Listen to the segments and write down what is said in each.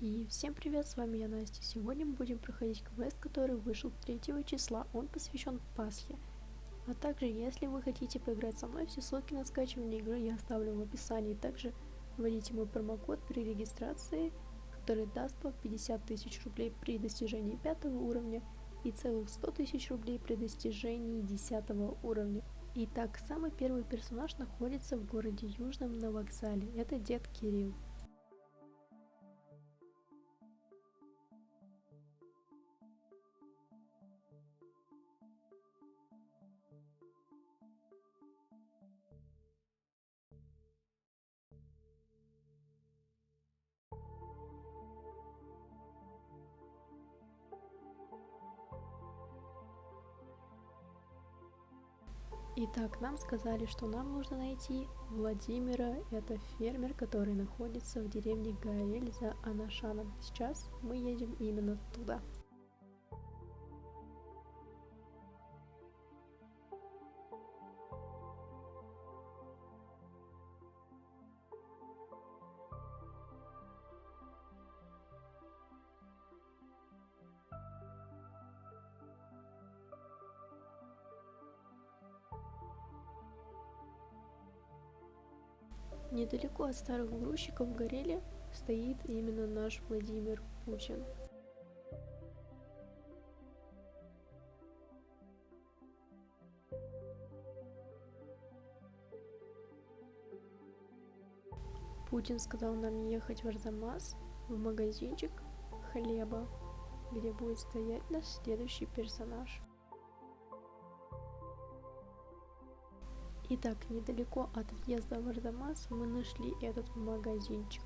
И всем привет, с вами я Настя. Сегодня мы будем проходить квест, который вышел 3 числа. Он посвящен Пасхе. А также, если вы хотите поиграть со мной, все ссылки на скачивание игры я оставлю в описании. Также вводите мой промокод при регистрации, который даст вам 50 тысяч рублей при достижении 5 уровня и целых 100 тысяч рублей при достижении 10 уровня. Итак, самый первый персонаж находится в городе Южном на вокзале. Это дед Кирилл. Итак, нам сказали, что нам нужно найти Владимира. Это фермер, который находится в деревне Гаэль за Анашаном. Сейчас мы едем именно туда. Недалеко от старых грузчиков в Гореле стоит именно наш Владимир Путин. Путин сказал нам ехать в Арзамас, в магазинчик хлеба, где будет стоять наш следующий персонаж. Итак, недалеко от въезда в Ардамас мы нашли этот магазинчик.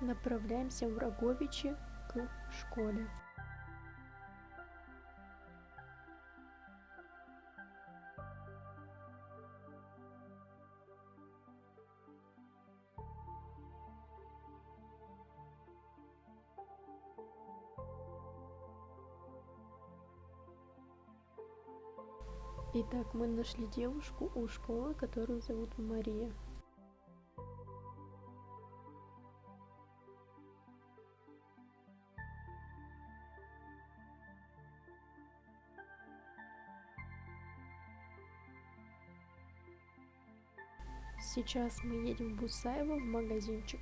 Направляемся в Роговичи к школе. Итак, мы нашли девушку у школы, которую зовут Мария. Сейчас мы едем в Бусаево в магазинчик.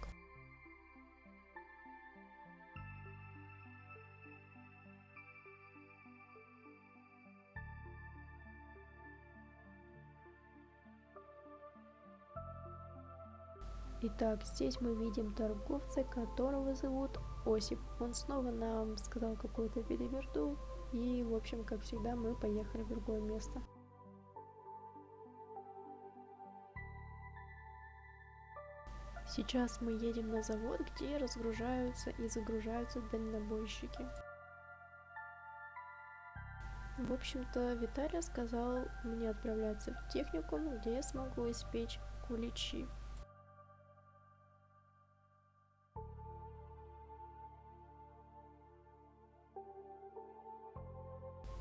Итак, здесь мы видим торговца, которого зовут Осип. Он снова нам сказал какую-то билиберду, и, в общем, как всегда, мы поехали в другое место. Сейчас мы едем на завод, где разгружаются и загружаются дальнобойщики. В общем-то, Виталий сказал мне отправляться в техникум, где я смогу испечь куличи.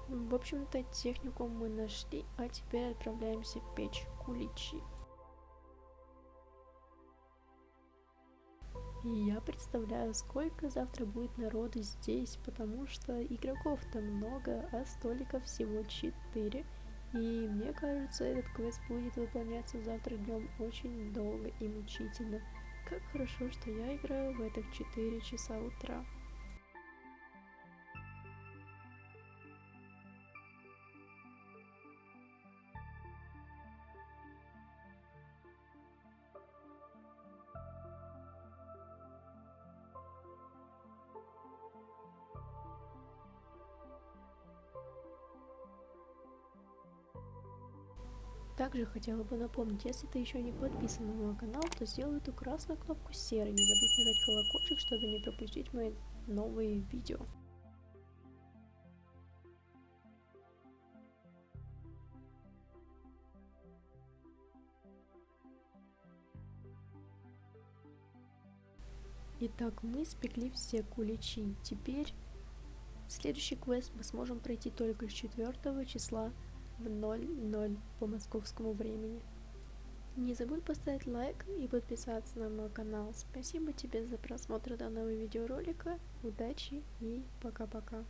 В общем-то, технику мы нашли, а теперь отправляемся печь куличи. Я представляю, сколько завтра будет народу здесь, потому что игроков-то много, а столиков всего 4. И мне кажется, этот квест будет выполняться завтра днем очень долго и мучительно. Как хорошо, что я играю в это в 4 часа утра. Также хотела бы напомнить, если ты еще не подписан на мой канал, то сделай эту красную кнопку серой. Не забудь нажать колокольчик, чтобы не пропустить мои новые видео. Итак, мы спекли все куличи. Теперь следующий квест мы сможем пройти только с 4 числа в 00 по московскому времени. Не забудь поставить лайк и подписаться на мой канал. Спасибо тебе за просмотр данного видеоролика. Удачи и пока-пока.